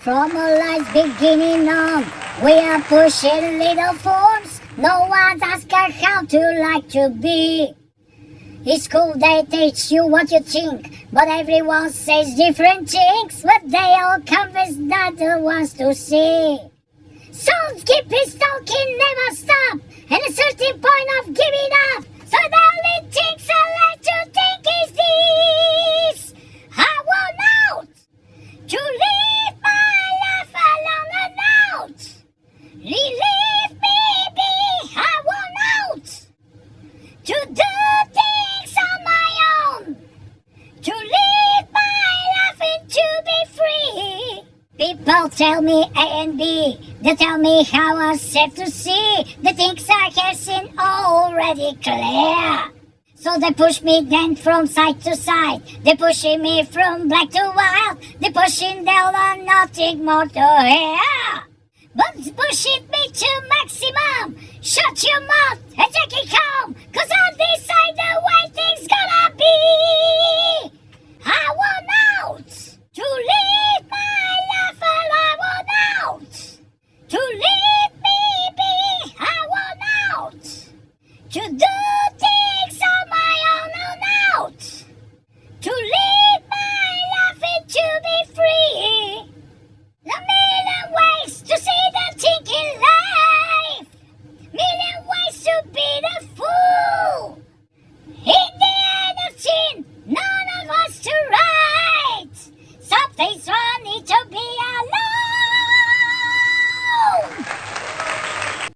From a life's beginning on, we are pushing little forms. No one's her how to like to be. It's cool they teach you what you think, but everyone says different things. But they all convince not the ones to see. Souls keep his talking, never stop, to do things on my own, to live my life and to be free. People tell me A and B, they tell me how I'm safe to see. The things I have seen already clear. So they push me then from side to side. They pushing me from black to white. They pushing down on nothing more to hear. But pushing me to maximum. Shut your mouth and take it.